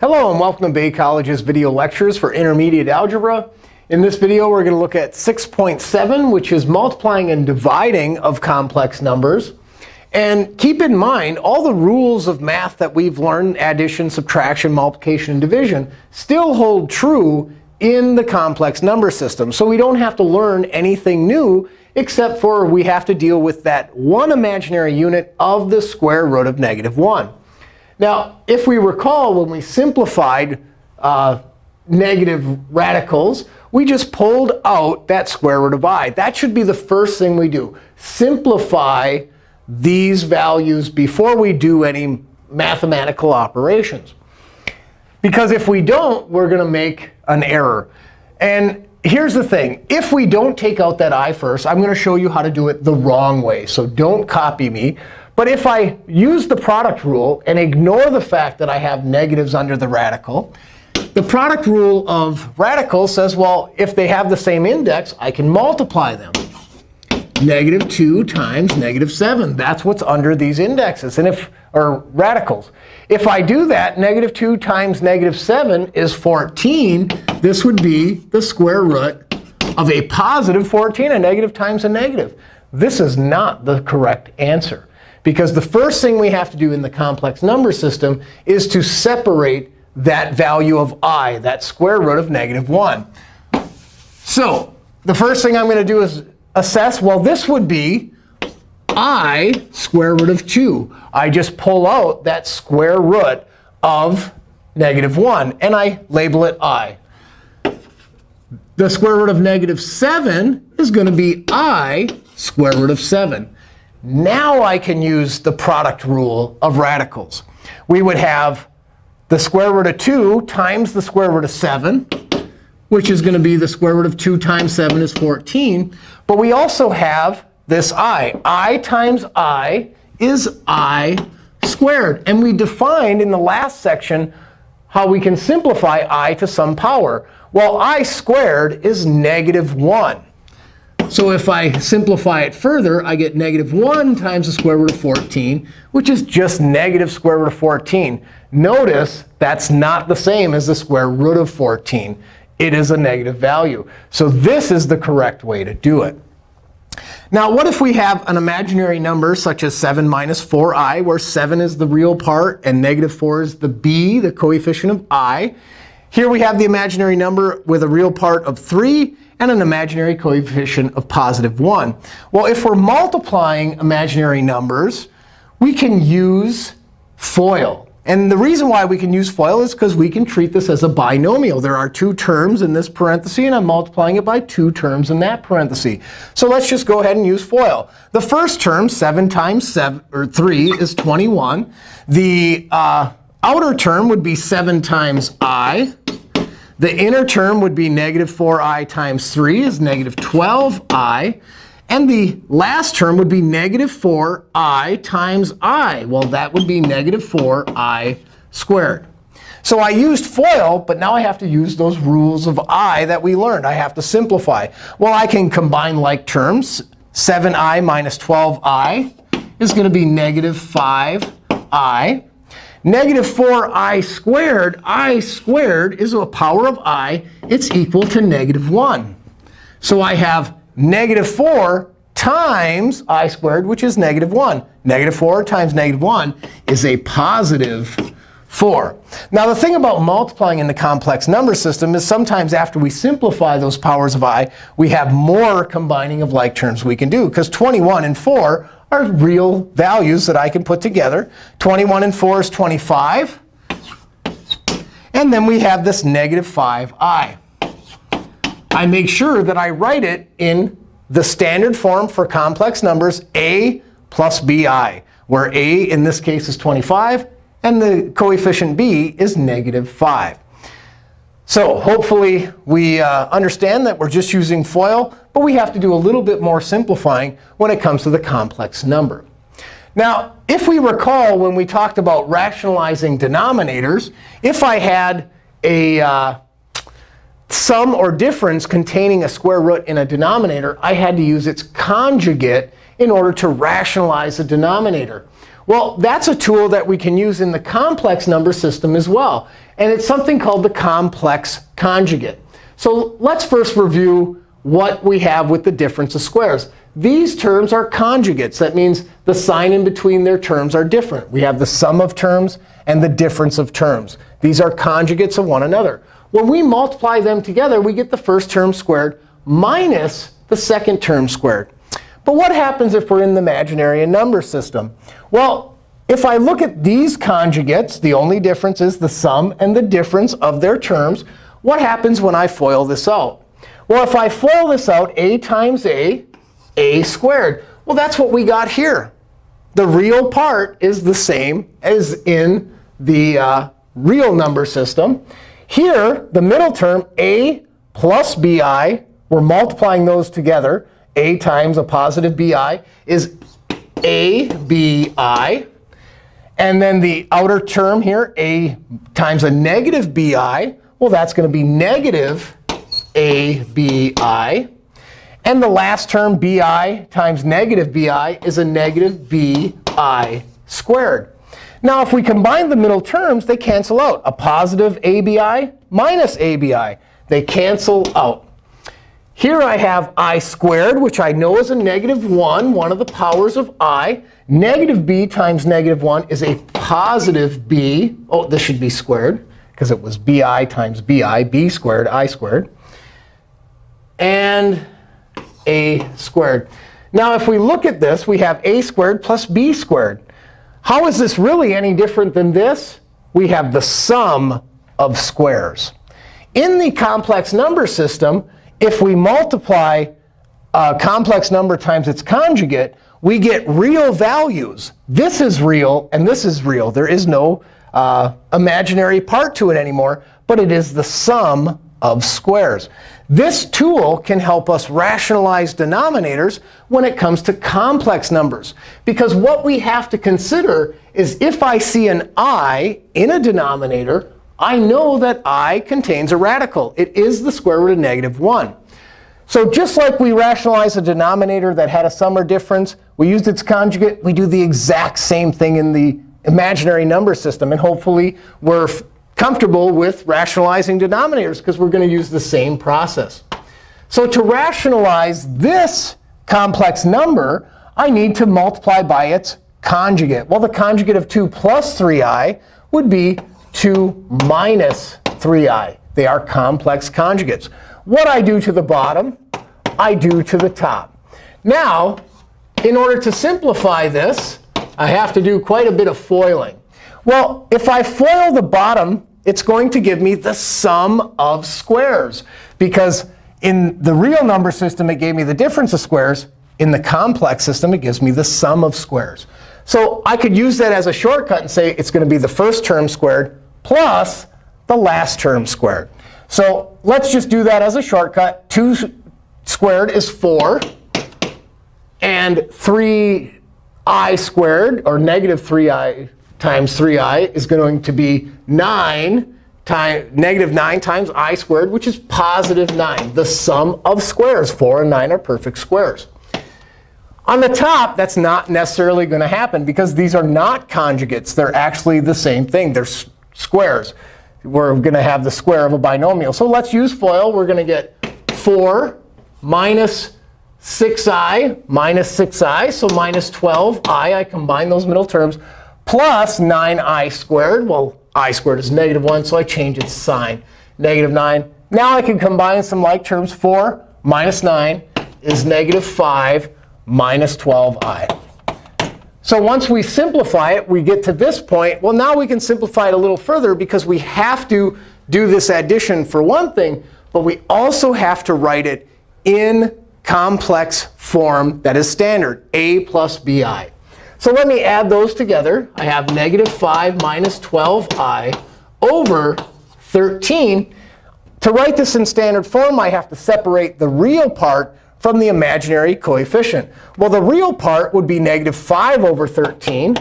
Hello, and welcome to Bay College's video lectures for intermediate algebra. In this video, we're going to look at 6.7, which is multiplying and dividing of complex numbers. And keep in mind, all the rules of math that we've learned, addition, subtraction, multiplication, and division, still hold true in the complex number system. So we don't have to learn anything new, except for we have to deal with that one imaginary unit of the square root of negative 1. Now, if we recall, when we simplified uh, negative radicals, we just pulled out that square root of i. That should be the first thing we do. Simplify these values before we do any mathematical operations. Because if we don't, we're going to make an error. And here's the thing. If we don't take out that i first, I'm going to show you how to do it the wrong way. So don't copy me. But if I use the product rule and ignore the fact that I have negatives under the radical, the product rule of radicals says, well, if they have the same index, I can multiply them. Negative 2 times negative 7. That's what's under these indexes, and if or radicals. If I do that, negative 2 times negative 7 is 14. This would be the square root of a positive 14, a negative times a negative. This is not the correct answer. Because the first thing we have to do in the complex number system is to separate that value of i, that square root of negative 1. So the first thing I'm going to do is assess, well, this would be i square root of 2. I just pull out that square root of negative 1, and I label it i. The square root of negative 7 is going to be i square root of 7. Now I can use the product rule of radicals. We would have the square root of 2 times the square root of 7, which is going to be the square root of 2 times 7 is 14. But we also have this i. i times i is i squared. And we defined in the last section how we can simplify i to some power. Well, i squared is negative 1. So if I simplify it further, I get negative 1 times the square root of 14, which is just negative square root of 14. Notice that's not the same as the square root of 14. It is a negative value. So this is the correct way to do it. Now, what if we have an imaginary number such as 7 minus 4i, where 7 is the real part and negative 4 is the b, the coefficient of i? Here we have the imaginary number with a real part of 3 and an imaginary coefficient of positive 1. Well, if we're multiplying imaginary numbers, we can use FOIL. And the reason why we can use FOIL is because we can treat this as a binomial. There are two terms in this parenthesis, and I'm multiplying it by two terms in that parenthesis. So let's just go ahead and use FOIL. The first term, 7 times 7, or 3, is 21. The uh, outer term would be 7 times i. The inner term would be negative 4i times 3 is negative 12i. And the last term would be negative 4i times i. Well, that would be negative 4i squared. So I used FOIL, but now I have to use those rules of i that we learned. I have to simplify. Well, I can combine like terms. 7i minus 12i is going to be negative 5i. Negative 4i squared, i squared is a power of i. It's equal to negative 1. So I have negative 4 times i squared, which is negative 1. Negative 4 times negative 1 is a positive 4. Now, the thing about multiplying in the complex number system is sometimes after we simplify those powers of i, we have more combining of like terms we can do. Because 21 and 4 are real values that I can put together. 21 and 4 is 25. And then we have this negative 5i. I make sure that I write it in the standard form for complex numbers, a plus bi, where a in this case is 25, and the coefficient b is negative 5. So hopefully we uh, understand that we're just using FOIL, but we have to do a little bit more simplifying when it comes to the complex number. Now, if we recall when we talked about rationalizing denominators, if I had a uh, sum or difference containing a square root in a denominator, I had to use its conjugate in order to rationalize the denominator. Well, that's a tool that we can use in the complex number system as well. And it's something called the complex conjugate. So let's first review what we have with the difference of squares. These terms are conjugates. That means the sign in between their terms are different. We have the sum of terms and the difference of terms. These are conjugates of one another. When we multiply them together, we get the first term squared minus the second term squared. But what happens if we're in the imaginary number system? Well, if I look at these conjugates, the only difference is the sum and the difference of their terms. What happens when I FOIL this out? Well, if I FOIL this out, a times a, a squared. Well, that's what we got here. The real part is the same as in the uh, real number system. Here, the middle term, a plus bi, we're multiplying those together. a times a positive bi is abi. And then the outer term here, a times a negative bi, well, that's going to be negative abi. And the last term, bi times negative bi, is a negative bi squared. Now, if we combine the middle terms, they cancel out. A positive abi minus abi. They cancel out. Here I have i squared, which I know is a negative 1, one of the powers of i. Negative b times negative 1 is a positive b. Oh, this should be squared, because it was bi times bi, b squared, i squared. And a squared. Now, if we look at this, we have a squared plus b squared. How is this really any different than this? We have the sum of squares. In the complex number system, if we multiply a complex number times its conjugate, we get real values. This is real, and this is real. There is no uh, imaginary part to it anymore, but it is the sum of squares. This tool can help us rationalize denominators when it comes to complex numbers. Because what we have to consider is if I see an i in a denominator, I know that i contains a radical. It is the square root of negative 1. So just like we rationalize a denominator that had a sum or difference, we used its conjugate, we do the exact same thing in the imaginary number system. And hopefully, we're comfortable with rationalizing denominators, because we're going to use the same process. So to rationalize this complex number, I need to multiply by its conjugate. Well, the conjugate of 2 plus 3i would be 2 minus 3i. They are complex conjugates. What I do to the bottom, I do to the top. Now, in order to simplify this, I have to do quite a bit of foiling. Well, if I FOIL the bottom, it's going to give me the sum of squares. Because in the real number system, it gave me the difference of squares. In the complex system, it gives me the sum of squares. So I could use that as a shortcut and say it's going to be the first term squared plus the last term squared. So let's just do that as a shortcut. 2 squared is 4. And 3i squared, or negative 3i times 3i, is going to be 9 times negative 9 times i squared, which is positive 9. The sum of squares, 4 and 9 are perfect squares. On the top, that's not necessarily going to happen, because these are not conjugates. They're actually the same thing. They're squares we're going to have the square of a binomial. So let's use FOIL. We're going to get 4 minus 6i minus 6i, so minus 12i. I combine those middle terms, plus 9i squared. Well, i squared is negative 1, so I change its sign. Negative 9. Now I can combine some like terms. 4 minus 9 is negative 5 minus 12i. So once we simplify it, we get to this point. Well, now we can simplify it a little further, because we have to do this addition for one thing, but we also have to write it in complex form that is standard, a plus bi. So let me add those together. I have negative 5 minus 12i over 13. To write this in standard form, I have to separate the real part from the imaginary coefficient? Well, the real part would be negative 5 over 13.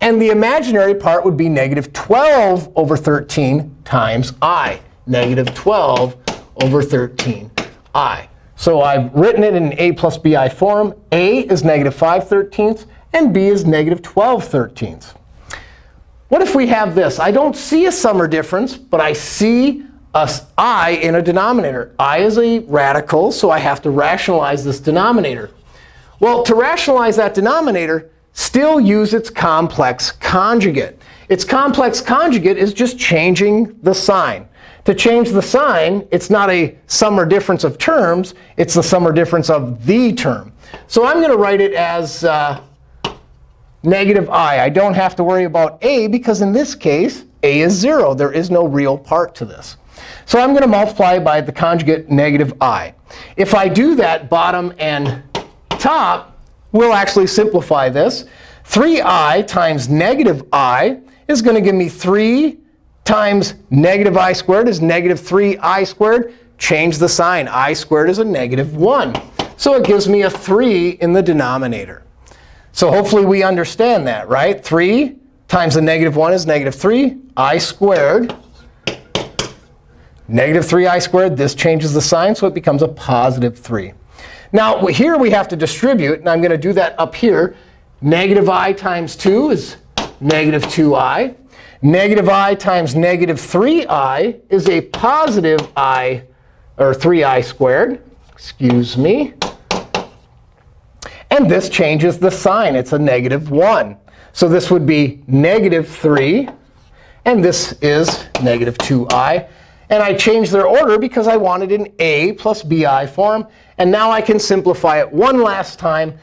And the imaginary part would be negative 12 over 13 times i. Negative 12 over 13 i. So I've written it in a plus bi form. a is negative 5 thirteenths, and b is negative 12 thirteenths. what if we have this? I don't see a sum or difference, but I see a i in a denominator. i is a radical, so I have to rationalize this denominator. Well, to rationalize that denominator, still use its complex conjugate. Its complex conjugate is just changing the sign. To change the sign, it's not a sum or difference of terms. It's the sum or difference of the term. So I'm going to write it as uh, negative i. I don't have to worry about a, because in this case, a is 0. There is no real part to this. So I'm going to multiply by the conjugate negative i. If I do that, bottom and top, we'll actually simplify this. 3i times negative i is going to give me 3 times negative i squared is negative 3i squared. Change the sign. i squared is a negative 1. So it gives me a 3 in the denominator. So hopefully we understand that, right? 3 times the negative 1 is negative 3 i squared. Negative 3i squared, this changes the sign, so it becomes a positive 3. Now, here we have to distribute, and I'm going to do that up here. Negative i times 2 is negative 2i. Negative i times negative 3i is a positive i, or 3i squared. Excuse me. And this changes the sign. It's a negative 1. So this would be negative 3. And this is negative 2i. And I changed their order because I wanted an a plus bi form. And now I can simplify it one last time.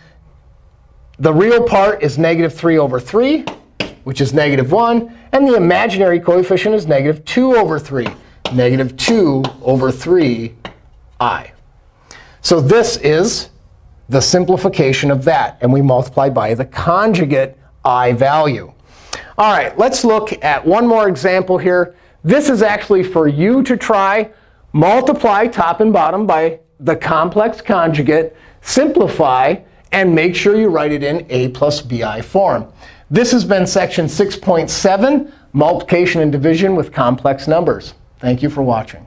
The real part is negative 3 over 3, which is negative 1. And the imaginary coefficient is negative 2 over 3, negative 2 over 3i. So this is the simplification of that. And we multiply by the conjugate i value. All right, let's look at one more example here. This is actually for you to try. Multiply top and bottom by the complex conjugate, simplify, and make sure you write it in a plus bi form. This has been section 6.7, multiplication and division with complex numbers. Thank you for watching.